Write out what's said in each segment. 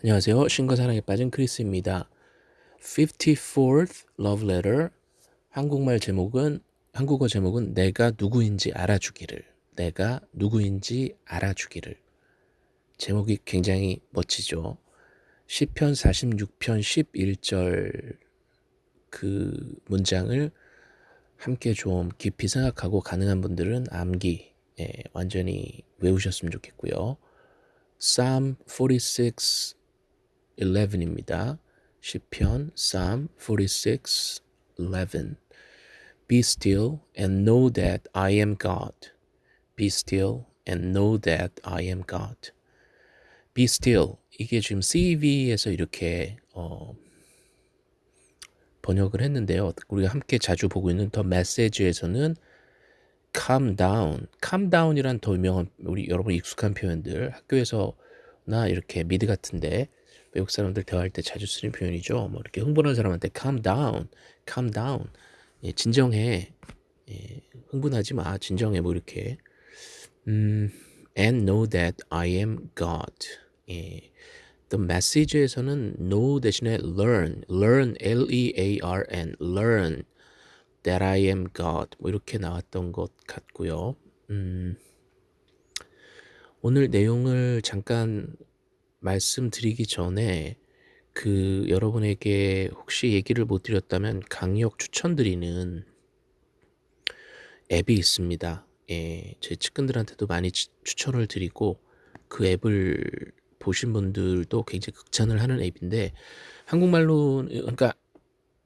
안녕하세요. 신과 사랑에 빠진 크리스입니다. 54th Love Letter 한국말 제목은 한국어 제목은 내가 누구인지 알아주기를 내가 누구인지 알아주기를 제목이 굉장히 멋지죠. 시편 46편 11절 그 문장을 함께 좀 깊이 생각하고 가능한 분들은 암기 예, 완전히 외우셨으면 좋겠고요. Psalm 46 11입니다. 시편 Psalm 46 11 Be still and know that I am God. Be still and know that I am God. Be still 이게 지금 CV에서 이렇게 어, 번역을 했는데요. 우리가 함께 자주 보고 있는 더 메시지에서는 calm down, calm down이란 더 유명한 우리 여러분 익숙한 표현들 학교에서나 이렇게 미드 같은데 외국 사람들 대화할 때 자주 쓰는 표현이죠. 뭐 이렇게 흥분한 사람한테 calm down, calm down, 예, 진정해, 예, 흥분하지 마, 진정해, 뭐 이렇게. 음, and know that I am God. 예, the message에서는 know 대신에 learn, learn, L-E-A-R-N, learn that I am God. 뭐 이렇게 나왔던 것 같고요. 음, 오늘 내용을 잠깐 말씀드리기 전에 그 여러분에게 혹시 얘기를 못 드렸다면 강력 추천드리는 앱이 있습니다. 예, 제 측근들한테도 많이 추천을 드리고 그 앱을 보신 분들도 굉장히 극찬을 하는 앱인데 한국말로 그러니까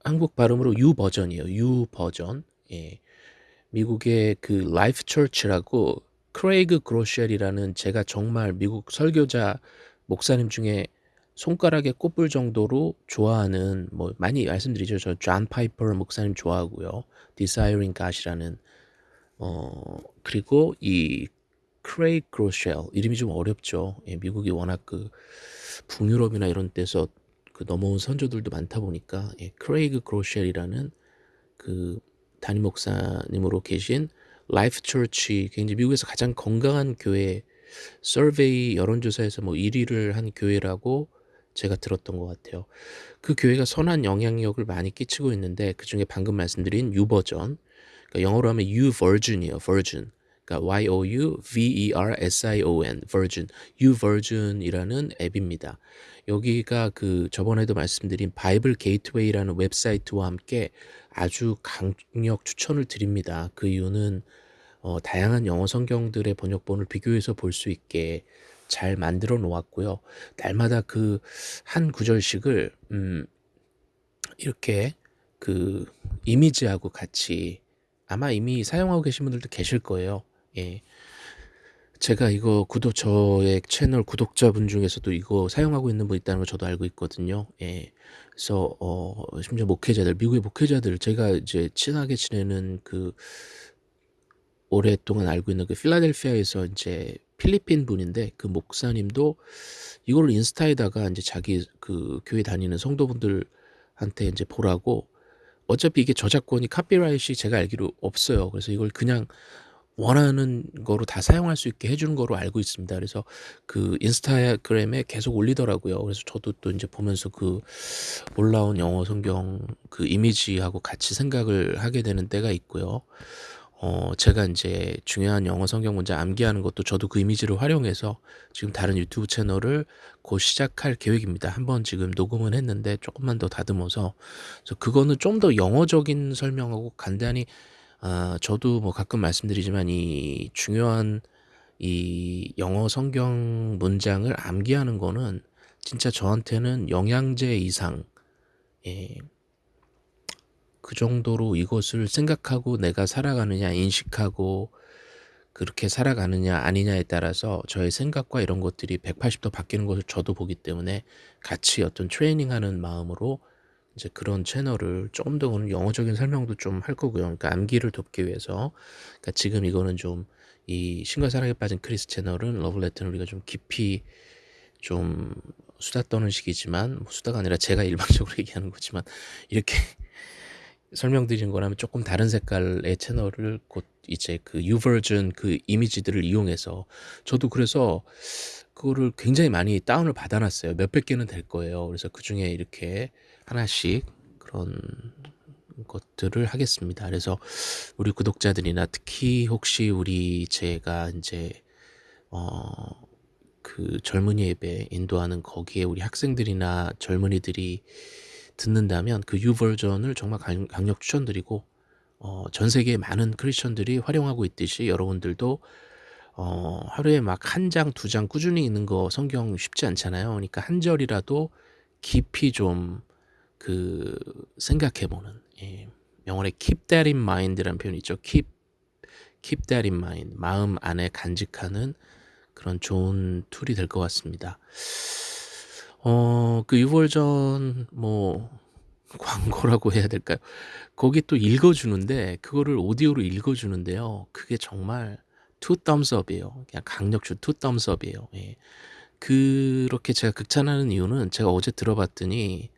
한국 발음으로 YouVersion이에요. YouVersion. 예. 미국의 그 Life Church라고 크레이그 그로셜이라는 제가 정말 미국 설교자 목사님 중에 손가락에 꼽을 정도로 좋아하는 뭐 많이 말씀드리죠. 저 존 파이퍼 목사님 좋아하고요. Desiring God이라는 어 그리고 이 크레이그 그로쉘 이름이 좀 어렵죠. 예, 미국이 워낙 그 북유럽이나 이런 데서 그 넘어온 선조들도 많다 보니까 예, 크레이그 그로쉘이라는 그 담임 목사님으로 계신 Life Church 굉장히 미국에서 가장 건강한 교회 survey 여론조사에서 뭐 1위를 한 교회라고 제가 들었던 것 같아요. 그 교회가 선한 영향력을 많이 끼치고 있는데 그 중에 방금 말씀드린 YouVersion, 그러니까 영어로 하면 YouVersion이에요. Version. 그러니까 Y O U V E R S I O N Version. YouVersion이라는 앱입니다. 여기가 그 저번에도 말씀드린 Bible Gateway라는 웹사이트와 함께 아주 강력 추천을 드립니다. 그 이유는 어, 다양한 영어 성경들의 번역본을 비교해서 볼 수 있게 잘 만들어 놓았고요. 날마다 그 한 구절씩을 음, 이렇게 그 이미지하고 같이 아마 이미 사용하고 계신 분들도 계실 거예요. 예. 제가 이거 구독 저의 채널 구독자분 중에서도 이거 사용하고 있는 분 있다는 걸 저도 알고 있거든요. 예. 그래서 어 심지어 목회자들 미국의 목회자들 제가 이제 친하게 지내는 그 오랫동안 알고 있는 그 필라델피아에서 이제 필리핀 분인데 그 목사님도 이걸 인스타에다가 이제 자기 그 교회 다니는 성도분들한테 이제 보라고 어차피 이게 저작권이 카피라이트이 제가 알기로 없어요. 그래서 이걸 그냥 원하는 거로 다 사용할 수 있게 해주는 거로 알고 있습니다. 그래서 그 인스타그램에 계속 올리더라고요. 그래서 저도 또 이제 보면서 그 올라온 영어 성경 그 이미지하고 같이 생각을 하게 되는 때가 있고요. 어, 제가 이제 중요한 영어 성경 문제 암기하는 것도 저도 그 이미지를 활용해서 지금 다른 유튜브 채널을 곧 시작할 계획입니다. 한번 지금 녹음은 했는데 조금만 더 다듬어서 그래서 그거는 좀 더 영어적인 설명하고 간단히 아, 저도 뭐 가끔 말씀드리지만 이 중요한 이 영어 성경 문장을 암기하는 거는 진짜 저한테는 영양제 이상 예, 그 정도로 이것을 생각하고 내가 살아가느냐 인식하고 그렇게 살아가느냐 아니냐에 따라서 저의 생각과 이런 것들이 180도 바뀌는 것을 저도 보기 때문에 같이 어떤 트레이닝하는 마음으로 이제 그런 채널을 조금 더 오늘 영어적인 설명도 좀 할 거고요. 그러니까 암기를 돕기 위해서 그러니까 지금 이거는 좀 이 신과 사랑에 빠진 크리스 채널은 러블레터는 우리가 좀 깊이 좀 수다 떠는 식이지만 뭐 수다가 아니라 제가 일방적으로 얘기하는 거지만 이렇게 설명드리는 거라면 조금 다른 색깔의 채널을 곧 이제 그 유버전 그 이미지들을 이용해서 저도 그래서 그거를 굉장히 많이 다운을 받아 놨어요. 몇백 개는 될 거예요. 그래서 그 중에 이렇게 하나씩 그런 것들을 하겠습니다. 그래서 우리 구독자들이나 특히 혹시 우리 제가 인제 어 그 젊은이 예배 인도하는 거기에 우리 학생들이나 젊은이들이 듣는다면 그 U 버전을 정말 강 강력 추천드리고 어 전 세계의 많은 크리스천들이 활용하고 있듯이 여러분들도 어 하루에 막1장 2장 꾸준히 읽는 거 성경 쉽지 않잖아요. 그러니까 한 절이라도 깊이 좀 그 생각해 보는 예. 영어에 keep that in mind라는 표현이 있죠. keep keep that in mind. 마음 안에 간직하는 그런 좋은 툴이 될 것 같습니다. 어그 유월전 뭐 광고라고 해야 될까요? 거기 또 읽어 주는데 그거를 오디오로 읽어 주는데요. 그게 정말 thumbs up이에요. 그냥 two thumbs up이에요. 예. 그렇게 제가 극찬하는 이유는 제가 어제 들어봤더니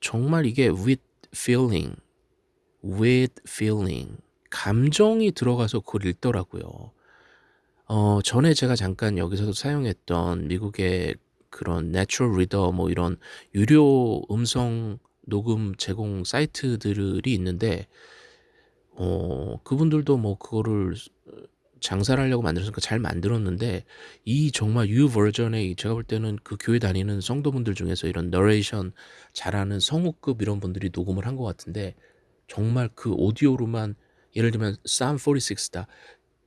정말 이게 with feeling, with feeling 감정이 들어가서 그걸 읽더라고요. 어 전에 제가 잠깐 여기서도 사용했던 미국의 그런 Natural Reader 뭐 이런 유료 음성 녹음 제공 사이트들이 있는데 어 그분들도 뭐 그거를 장사를 하려고 만들었으니까 잘 만들었는데 이 정말 U 버전의 제가 볼 때는 그 교회 다니는 성도분들 중에서 이런 너레이션 잘하는 성우급 이런 분들이 녹음을 한 것 같은데 정말 그 오디오로만 예를 들면 Psalm 46다.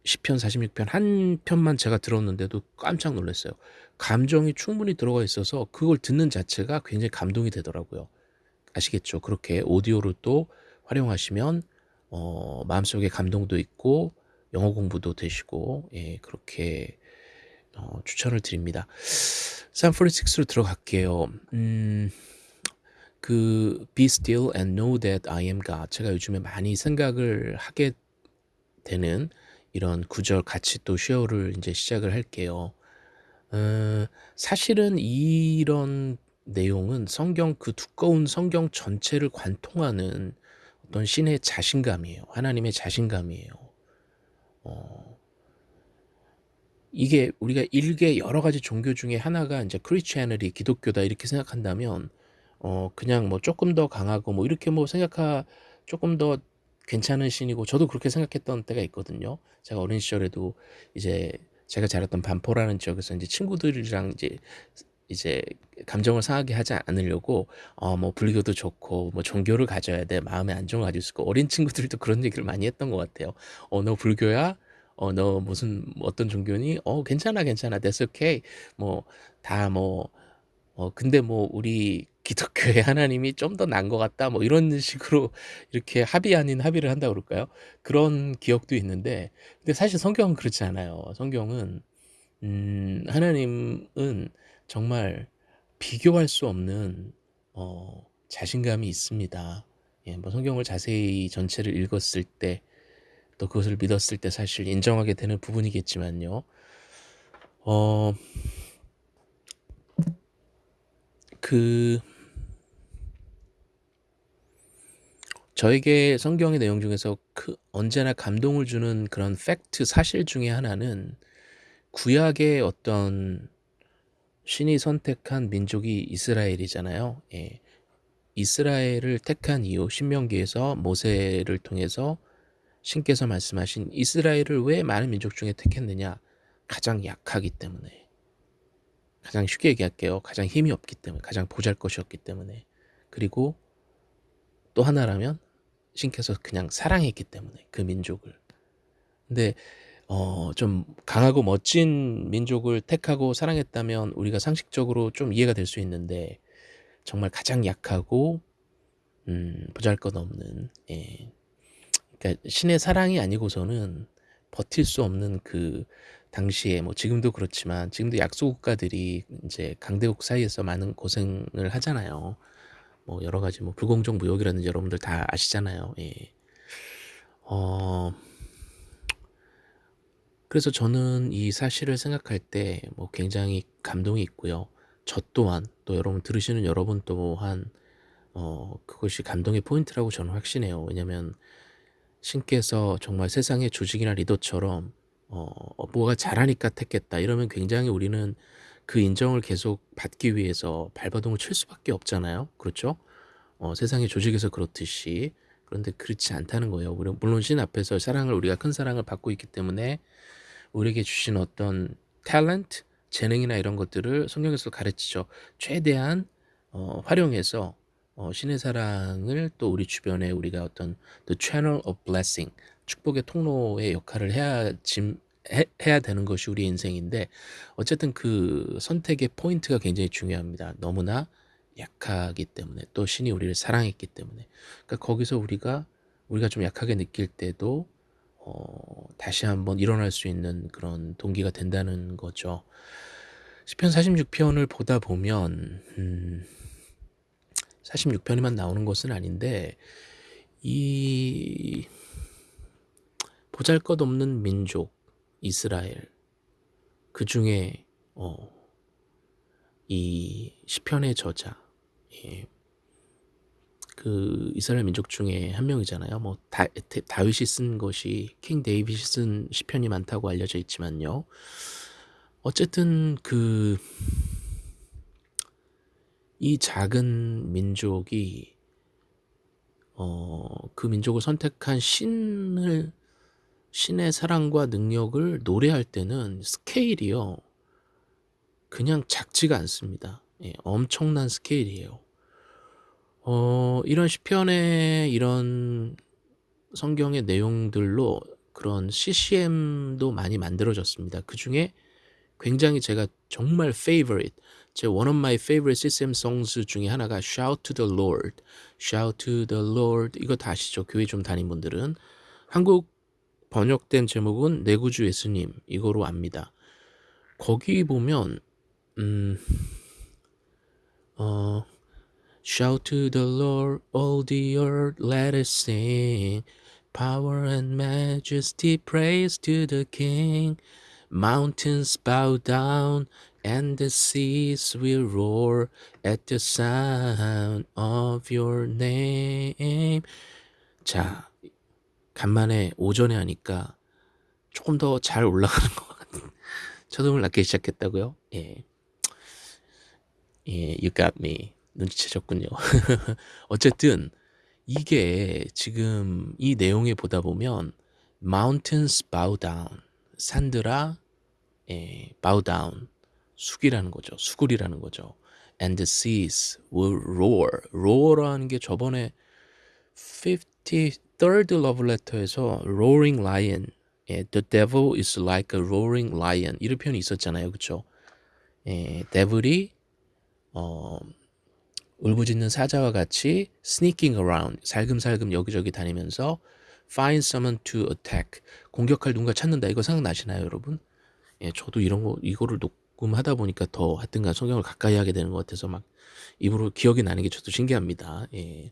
시편 46편 한 편만 제가 들었는데도 깜짝 놀랐어요. 감정이 충분히 들어가 있어서 그걸 듣는 자체가 굉장히 감동이 되더라고요. 아시겠죠? 그렇게 오디오로 또 활용하시면 어 마음속에 감동도 있고 영어 공부도 되시고 예 그렇게 어 추천을 드립니다. 샌프란시스코로 들어갈게요. 음. 그 Be still and know that I am God. 제가 요즘에 많이 생각을 하게 되는 이런 구절 같이 또 쉐어를 인제 시작을 할게요. 어 사실은 이런 내용은 성경 그 두꺼운 성경 전체를 관통하는 어떤 신의 자신감이에요. 하나님의 자신감이에요. 어 이게 우리가 일개 여러 가지 종교 중에 하나가 인제 크리스티애니티 기독교다 이렇게 생각한다면 어 그냥 뭐 쪼끔 더 강하고 뭐 이렇게 뭐 생각하 쪼끔 더 괜찮은 신이고 저도 그렇게 생각했던 때가 있거든요. 제가 어린 시절에도 이제 제가 자랐던 반포라는 지역에서 인제 친구들이랑 이제 이제 감정을 상하게 하지 않으려고 어 뭐 불교도 좋고 뭐 종교를 가져야 돼. 마음의 안정을 가질 수 있고 어린 친구들도 그런 얘기를 많이 했던 것 같아요. "어 너 불교야? 어 너 무슨 어떤 종교니? 어 괜찮아, 괜찮아. That's okay." 뭐다뭐 어 근데 뭐 "우리 기독교의 하나님이 좀더 나은 것 같다." 뭐 이런 식으로 이렇게 합의 아닌 합의를 한다고 그럴까요? 그런 기억도 있는데 근데 사실 성경은 그렇지 않아요. 성경은 음 하나님은 정말 비교할 수 없는 어 자신감이 있습니다. 예 뭐 성경을 자세히 전체를 읽었을 때 또 그것을 믿었을 때 사실 인정하게 되는 부분이겠지만요. 어 그 저에게 성경의 내용 중에서 그 언제나 감동을 주는 그런 팩트 사실 중에 하나는 구약의 어떤 신이 선택한 민족이 이스라엘이잖아요. 예. 이스라엘을 택한 이유 신명기에서 모세를 통해서 신께서 말씀하신 이스라엘을 왜 많은 민족 중에 택했느냐? 가장 약하기 때문에. 가장 쉽게 얘기할게요. 가장 힘이 없기 때문에, 가장 보잘 것이 없기 때문에. 그리고 또 하나라면 신께서 그냥 사랑했기 때문에 그 민족을. 근데 어 좀 강하고 멋진 민족을 택하고 사랑했다면 우리가 상식적으로 좀 이해가 될 수 있는데 정말 가장 약하고 음 보잘것없는 예. 그러니까 신의 사랑이 아니고서는 버틸 수 없는 그 당시에 뭐 지금도 그렇지만 지금도 약소 국가들이 인제 강대국 사이에서 많은 고생을 하잖아요. 뭐 여러 가지 뭐 불공정 무역이라든지 여러분들 다 아시잖아요. 예. 어 그래서 저는 이 사실을 생각할 때 뭐 굉장히 감동이 있고요. 저 또한 또 여러분 들으시는 여러분 또한 어 그것이 감동의 포인트라고 저는 확신해요. 왜냐면 신께서 정말 세상의 조직이나 리더처럼 어 뭐가 잘하니까 택했다 이러면 굉장히 우리는 그 인정을 계속 받기 위해서 발버둥을 칠 수밖에 없잖아요. 그렇죠? 어 세상의 조직에서 그렇듯이. 그런데 그렇지 않다는 거예요. 물론 신 앞에서 사랑을 우리가 큰 사랑을 받고 있기 때문에 우리에게 주신 어떤 탤런트, 재능이나 이런 것들을 성경에서 가르치죠. 최대한 어 활용해서 어 신의 사랑을 또 우리 주변에 우리가 어떤 the channel of blessing 축복의 통로의 역할을 해야 짐 해, 해야 되는 것이 우리 인생인데 어쨌든 그 선택의 포인트가 굉장히 중요합니다. 너무나 약하기 때문에 또 신이 우리를 사랑했기 때문에 그러니까 거기서 우리가 우리가 좀 약하게 느낄 때도 어, 다시 한번 일어날 수 있는 그런 동기가 된다는 거죠. 시편 46편을 보다 보면 음, 46편이만 나오는 것은 아닌데 이 보잘것없는 민족 이스라엘 그 중에 어, 이 시편의 저자 예, 그 이스라엘 민족 중에 한 명이잖아요. 뭐 다, 다윗이 쓴 것이 킹 데이빗이 쓴 시편이 많다고 알려져 있지만요. 어쨌든 그 이 작은 민족이 어, 그 민족을 선택한 신을 신의 사랑과 능력을 노래할 때는 스케일이요. 그냥 작지가 않습니다. 예, 엄청난 스케일이에요. 어, 이런 시편의 이런 성경의 내용들로 그런 CCM도 많이 만들어졌습니다. 그 중에 굉장히 제가 정말 favorite, 제 one of my favorite CCM songs 중에 하나가 Shout to the Lord, Shout to the Lord 이거 다 아시죠? 교회 좀 다닌 분들은 한국 번역된 제목은 내 구주 예수님 이거로 압니다. 거기 보면 음, 어, Shout to the Lord, all the earth, let us sing. Power and majesty, praise to the King. Mountains bow down, and the seas will roar at the sound of your name. 자, 간만에 오전에 하니까 조금 더 잘 올라가는 것 같은. 저음을 낮게 시작했다고요? 예. 예, you got me. 눈치채셨군요. 어쨌든 이게 지금 이 내용에 보다 보면 mountains bow down 산들아 예, bow down 숙이라는 거죠. 수굴이라는 거죠. and the seas will roar roar라는 게 저번에 53rd love letter에서 roaring lion 예, the devil is like a roaring lion 이런 표현이 있었잖아요. 그쵸? 예, devil이 어, 울부짖는 사자와 같이 sneaking around, 살금살금 여기저기 다니면서 find someone to attack, 공격할 누군가 찾는다. 이거 생각나시나요, 여러분? 예, 저도 이런 거, 이거를 녹음 하다 보니까 더 하여튼간 성경을 가까이 하게 되는 것 같아서 막 입으로 기억이 나는 게 저도 신기합니다. 예.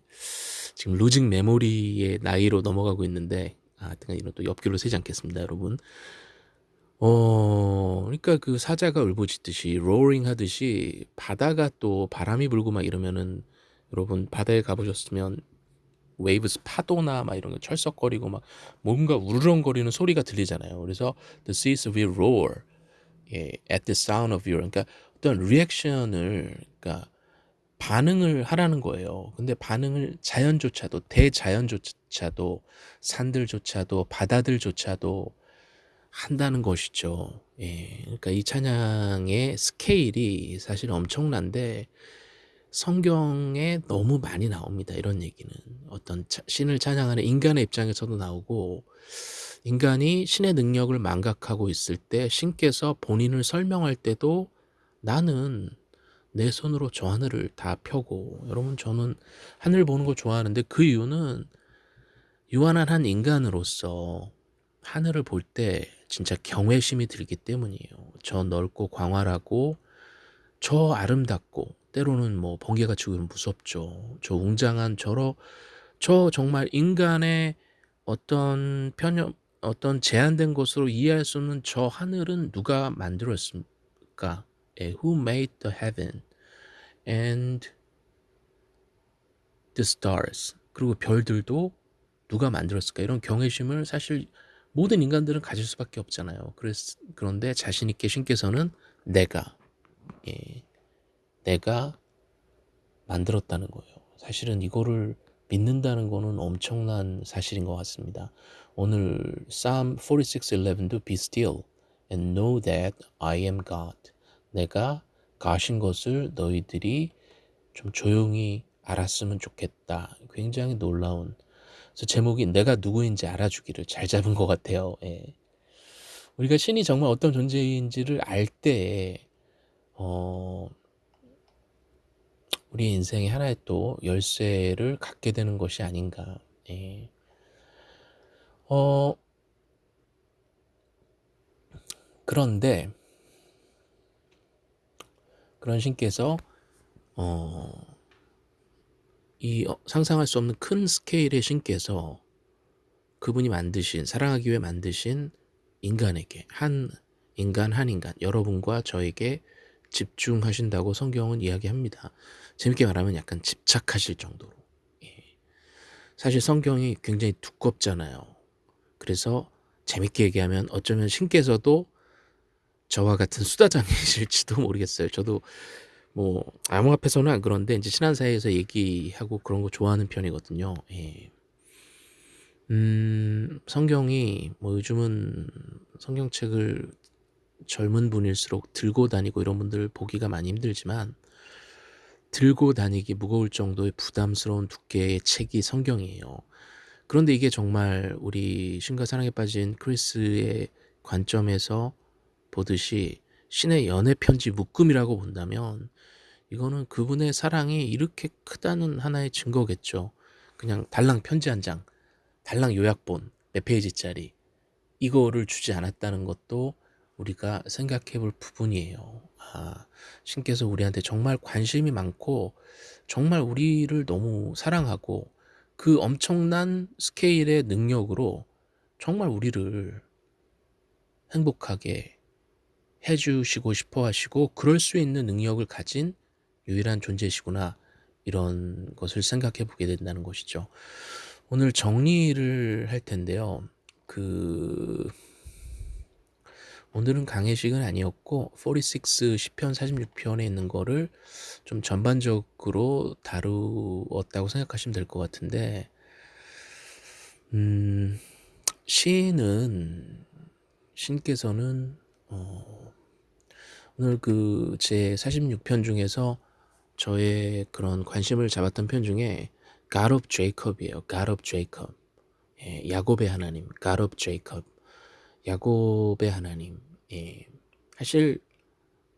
지금 루징 메모리의 나이로 넘어가고 있는데, 아, 하여튼간 이런 또 옆길로 새지 않겠습니다, 여러분. 어 그러니까 그 사자가 울부짖듯이 roaring 하듯이 바다가 또 바람이 불고 막 이러면은 여러분 바다에 가 보셨으면 waves 파도나 막 이런 거 철썩거리고 막 뭔가 우르렁거리는 소리가 들리잖아요. 그래서 the seas will roar 예, at the sound of your 그러니까 어떤 리액션을 그러니까 반응을 하라는 거예요. 근데 반응을 자연조차도 대자연조차도 산들조차도 바다들조차도 한다는 것이죠. 예. 그러니까 이 찬양의 스케일이 사실 엄청난데 성경에 너무 많이 나옵니다. 이런 얘기는. 어떤 차, 신을 찬양하는 인간의 입장에서도 나오고 인간이 신의 능력을 망각하고 있을 때 신께서 본인을 설명할 때도 나는 내 손으로 저 하늘을 다 펴고 여러분 저는 하늘 보는 거 좋아하는데 그 이유는 유한한 한 인간으로서 하늘을 볼 때 진짜 경외심이 들기 때문이에요. 저 넓고 광활하고 저 아름답고 때로는 뭐 번개가 치고 무섭죠. 저 웅장한 저러 저 정말 인간의 어떤 편협 어떤 제한된 것으로 이해할 수 없는 저 하늘은 누가 만들었습니까? 예, who made the heaven and the stars 그리고 별들도 누가 만들었을까 이런 경외심을 사실 모든 인간들은 가질 수밖에 없잖아요. 그랬, 그런데 자신 있게 신께서는 내가 예, 내가 만들었다는 거예요. 사실은 이거를 믿는다는 거는 엄청난 사실인 것 같습니다. 오늘 Psalm 46:11도 Be still and know that I am God. 내가 가신 것을 너희들이 좀 조용히 알았으면 좋겠다. 굉장히 놀라운. 그래서 제목이 내가 누구인지 알아주기를 잘 잡은 것 같아요. 예. 우리가 신이 정말 어떤 존재인지를 알 때, 어, 우리 인생의 하나의 또 열쇠를 갖게 되는 것이 아닌가. 예. 어, 그런데, 그런 신께서, 어, 이 어, 상상할 수 없는 큰 스케일의 신께서 그분이 만드신, 사랑하기 위해 만드신 인간에게, 한 인간, 한 인간, 여러분과 저에게 집중하신다고 성경은 이야기합니다. 재밌게 말하면 약간 집착하실 정도로. 예. 사실 성경이 굉장히 두껍잖아요. 그래서 재밌게 얘기하면 어쩌면 신께서도 저와 같은 수다장이실지도 모르겠어요. 저도 뭐 아무 앞에서는 안 그런데 이제 친한 사이에서 얘기하고 그런 거 좋아하는 편이거든요. 예. 음, 성경이 뭐 요즘은 성경책을 젊은 분일수록 들고 다니고 이런 분들 보기가 많이 힘들지만 들고 다니기 무거울 정도의 부담스러운 두께의 책이 성경이에요. 그런데 이게 정말 우리 신과 사랑에 빠진 크리스의 관점에서 보듯이 신의 연애 편지 묶음이라고 본다면 이거는 그분의 사랑이 이렇게 크다는 하나의 증거겠죠. 그냥 달랑 편지 한 장, 달랑 요약본 몇 페이지짜리 이거를 주지 않았다는 것도 우리가 생각해 볼 부분이에요. 아, 신께서 우리한테 정말 관심이 많고 정말 우리를 너무 사랑하고 그 엄청난 스케일의 능력으로 정말 우리를 행복하게 해주시고 싶어 하시고 그럴 수 있는 능력을 가진 유일한 존재시구나 이런 것을 생각해 보게 된다는 것이죠. 오늘 정리를 할 텐데요. 그 오늘은 강의식은 아니었고 46 10편 46편에 있는 거를 좀 전반적으로 다루었다고 생각하시면 될 것 같은데 음, 시는 신께서는 어, 오늘 그 제 46편 중에서 저의 그런 관심을 잡았던 편 중에. God of Jacob. 예, 야곱의 하나님, of Jacob. 야곱의 하나님. 예. 사실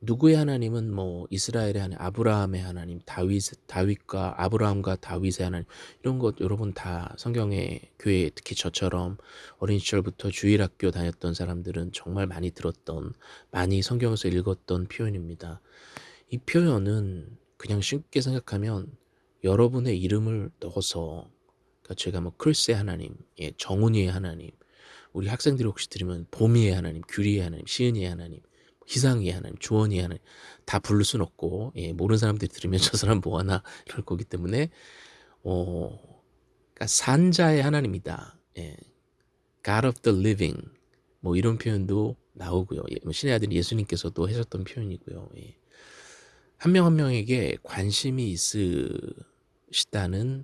누구의 하나님은 뭐 이스라엘의 하나님, 아브라함의 하나님, 다윗 다윗과 아브라함과 다윗의 하나님 이런 것 여러분 다 성경의 교회 특히 저처럼 어린 시절부터 주일학교 다녔던 사람들은 정말 많이 들었던 많이 성경에서 읽었던 표현입니다. 이 표현은 그냥 쉽게 생각하면 여러분의 이름을 넣어서 그러니까 제가 뭐 크리스의 하나님, 예, 정훈이의 하나님, 우리 학생들이 혹시 들으면 봄이의 하나님, 규리의 하나님, 시은이의 하나님, 희상이의 하나님, 주원이의 하나님 다 부를 순 없고 예, 모르는 사람들이 들으면 저 사람 뭐하나 이럴 거기 때문에 어, 그러니까 산자의 하나님이다. 예, God of the living 뭐 이런 표현도 나오고요. 예, 뭐 신의 아들 예수님께서도 하셨던 표현이고요. 예. 한명 한 명에게 관심이 있으시다는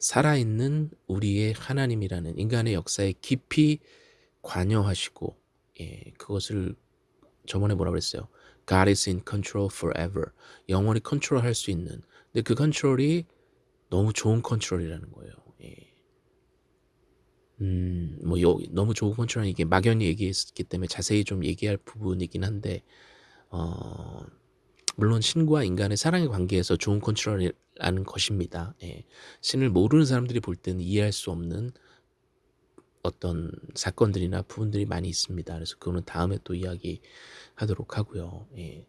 살아있는 우리의 하나님이라는 인간의 역사에 깊이 관여하시고 예, 그것을 저번에 뭐라 그랬어요? God is in control forever. 영원히 컨트롤할 수 있는. 근데 그 컨트롤이 너무 좋은 컨트롤이라는 거예요. 예. 음, 뭐 요, 너무 좋은 컨트롤은 이게 막연히 얘기했기 때문에 자세히 좀 얘기할 부분이긴 한데 어, 물론 신과 인간의 사랑의 관계에서 좋은 컨트롤이라는 것입니다. 예. 신을 모르는 사람들이 볼 때는 이해할 수 없는 어떤 사건들이나 부분들이 많이 있습니다. 그래서 그거는 다음에 또 이야기 하도록 하고요. 예.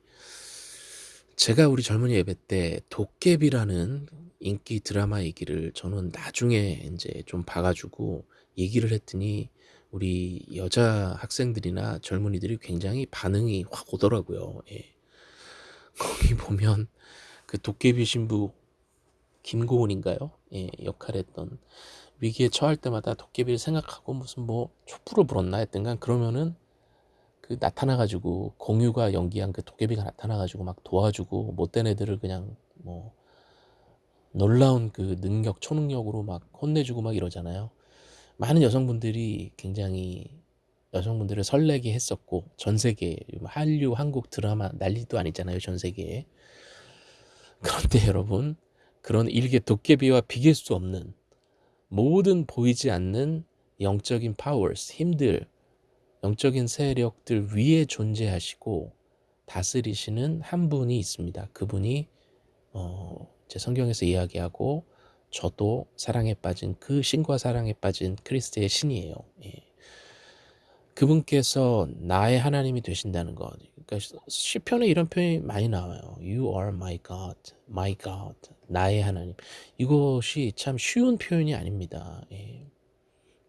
제가 우리 젊은이 예배 때 도깨비라는 인기 드라마 얘기를 저는 나중에 이제 좀 봐가지고 얘기를 했더니 우리 여자 학생들이나 젊은이들이 굉장히 반응이 확 오더라고요. 예. 거기 보면 그 도깨비 신부 김고은인가요? 예, 역할했던 위기에 처할 때마다 도깨비를 생각하고 무슨 뭐 촛불을 불었나 했던간 그러면은 그 나타나가지고 공유가 연기한 그 도깨비가 나타나가지고 막 도와주고 못된 애들을 그냥 뭐 놀라운 그 능력 초능력으로 막 혼내주고 막 이러잖아요. 많은 여성분들이 굉장히 여성분들을 설레게 했었고 전 세계 한류 한국 드라마 난리도 아니잖아요 전 세계에 그런데 여러분 그런 일개 도깨비와 비길 수 없는 모든 보이지 않는 영적인 powers 힘들 영적인 세력들 위에 존재하시고 다스리시는 한 분이 있습니다 그분이 어, 제 성경에서 이야기하고 저도 사랑에 빠진 그 신과 사랑에 빠진 크리스트의 신이에요 예. 그분께서 나의 하나님이 되신다는 것. 그러니까 시편에 이런 표현이 많이 나와요. You are my God, my God, 나의 하나님. 이것이 참 쉬운 표현이 아닙니다. 예.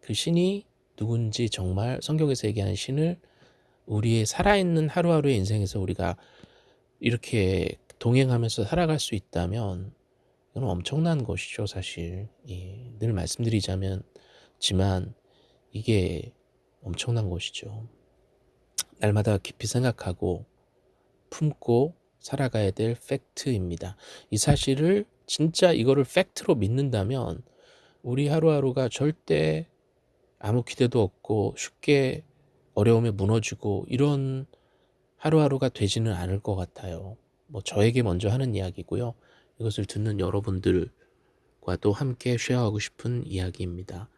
그 신이 누군지 정말 성경에서 얘기하는 신을 우리의 살아있는 하루하루의 인생에서 우리가 이렇게 동행하면서 살아갈 수 있다면 이건 엄청난 것이죠, 사실. 예. 늘 말씀드리자면, 지만 이게 엄청난 것이죠. 날마다 깊이 생각하고 품고 살아가야 될 팩트입니다. 이 사실을 진짜 이거를 팩트로 믿는다면 우리 하루하루가 절대 아무 기대도 없고 쉽게 어려움에 무너지고 이런 하루하루가 되지는 않을 것 같아요. 뭐 저에게 먼저 하는 이야기고요. 이것을 듣는 여러분들과도 함께 쉐어하고 싶은 이야기입니다.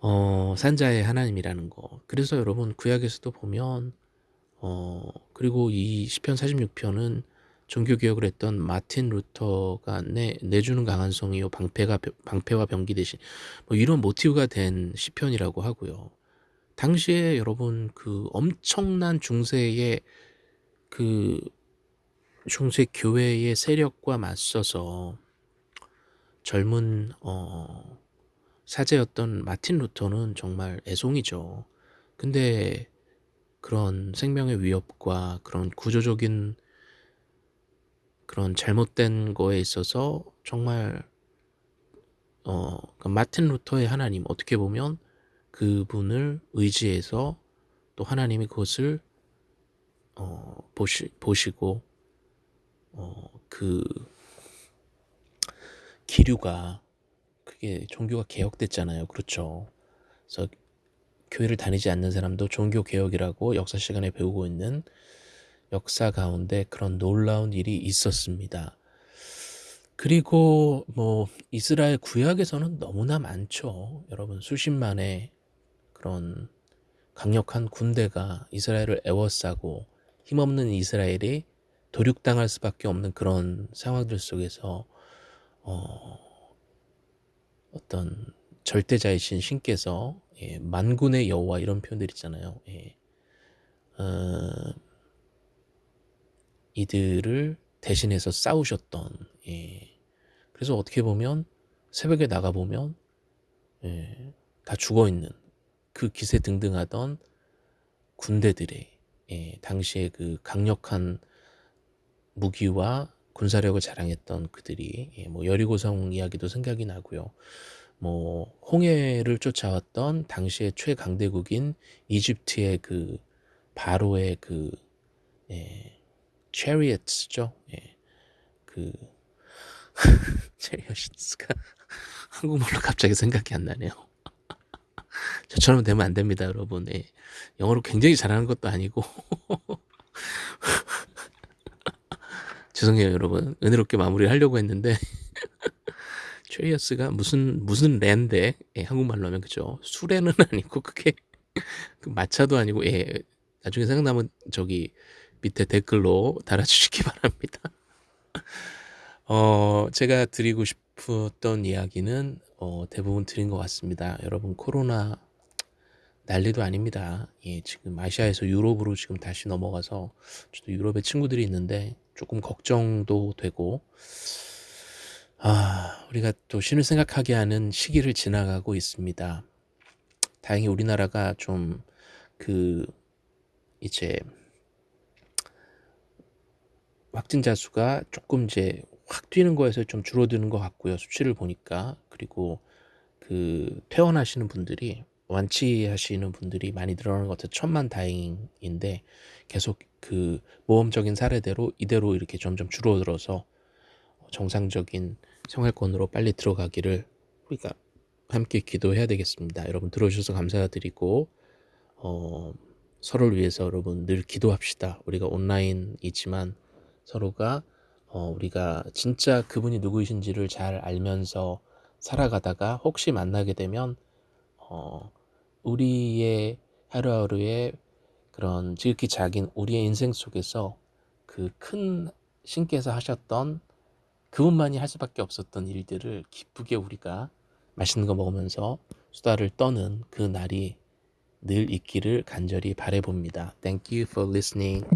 어, 산자의 하나님이라는 거. 그래서 여러분 구약에서도 보면 어, 그리고 이 시편 46편은 종교개혁을 했던 마틴 루터가 내, 내주는 강한 성이요 방패가 방패와 병기 대신 뭐 이런 모티브가 된 시편이라고 하고요. 당시에 여러분 그 엄청난 중세의 그 중세 교회의 세력과 맞서서 젊은 어 사제였던 마틴 루터는 정말 애송이죠. 근데 그런 생명의 위협과 그런 구조적인 그런 잘못된 거에 있어서 정말 어, 그러니까 마틴 루터의 하나님 어떻게 보면 그분을 의지해서 또 하나님이 그것을 어, 보시, 보시고 어, 그 기류가 그게 종교가 개혁됐잖아요. 그렇죠. 그래서 교회를 다니지 않는 사람도 종교 개혁이라고 역사 시간에 배우고 있는 역사 가운데 그런 놀라운 일이 있었습니다. 그리고 뭐 이스라엘 구약에서는 너무나 많죠. 여러분 수십만의 그런 강력한 군대가 이스라엘을 애워싸고 힘없는 이스라엘이 도륙당할 수밖에 없는 그런 상황들 속에서 어, 어떤 절대자이신 신께서 예, 만군의 여호와 이런 표현들 있잖아요. 예. 어, 이들을 대신해서 싸우셨던 예. 그래서 어떻게 보면 새벽에 나가 보면 예, 다 죽어 있는 그 기세 등등하던 군대들의 예, 당시에 그 강력한 무기와 군사력을 자랑했던 그들이 예, 뭐 여리고성 이야기도 생각이 나고요. 뭐 홍해를 쫓아왔던 당시의 최강대국인 이집트의 그 바로의 그 예, 체리엇죠. 예, 그 체리엇스가 한국말로 갑자기 생각이 안 나네요. 저처럼 되면 안 됩니다, 여러분. 예. 영어로 굉장히 잘하는 것도 아니고 죄송해요 여러분. 은혜롭게 마무리 하려고 했는데. 트레이어스가 무슨 무슨 랜데? 예, 한국말로 하면 그죠? 수레는 아니고 그게 그 마차도 아니고 예 나중에 생각나면 저기 밑에 댓글로 달아주시기 바랍니다. 어 제가 드리고 싶었던 이야기는 어, 대부분 드린 것 같습니다. 여러분 코로나 난리도 아닙니다. 예 지금 아시아에서 유럽으로 지금 다시 넘어가서 저도 유럽에 친구들이 있는데 조금 걱정도 되고 아 우리가 또 신을 생각하게 하는 시기를 지나가고 있습니다. 다행히 우리나라가 좀 그 이제 확진자 수가 조금 이제 확 뛰는 거에서 좀 줄어드는 것 같고요. 수치를 보니까. 그리고 그 퇴원하시는 분들이 완치하시는 분들이 많이 늘어나는 것 같아서 천만 다행인데 계속 그 모험적인 사례대로 이대로 이렇게 점점 줄어들어서 정상적인 생활권으로 빨리 들어가기를 우리가 함께 기도해야 되겠습니다. 여러분 들어주셔서 감사드리고 어, 서로를 위해서 여러분 늘 기도합시다. 우리가 온라인이지만 서로가 어, 우리가 진짜 그분이 누구이신지를 잘 알면서 살아가다가 혹시 만나게 되면 어, 우리의 하루하루의 그런 지극히 작은 우리의 인생 속에서 그 큰 신께서 하셨던 그분만이 할 수밖에 없었던 일들을 기쁘게 우리가 맛있는 거 먹으면서 수다를 떠는 그 날이 늘 있기를 간절히 바래봅니다. Thank you for listening.